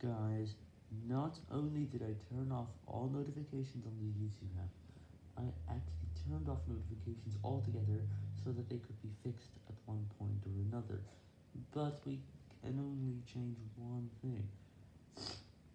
Guys, not only did I turn off all notifications on the YouTube app, I actually turned off notifications altogether so that they could be fixed at one point or another, but we can only change one.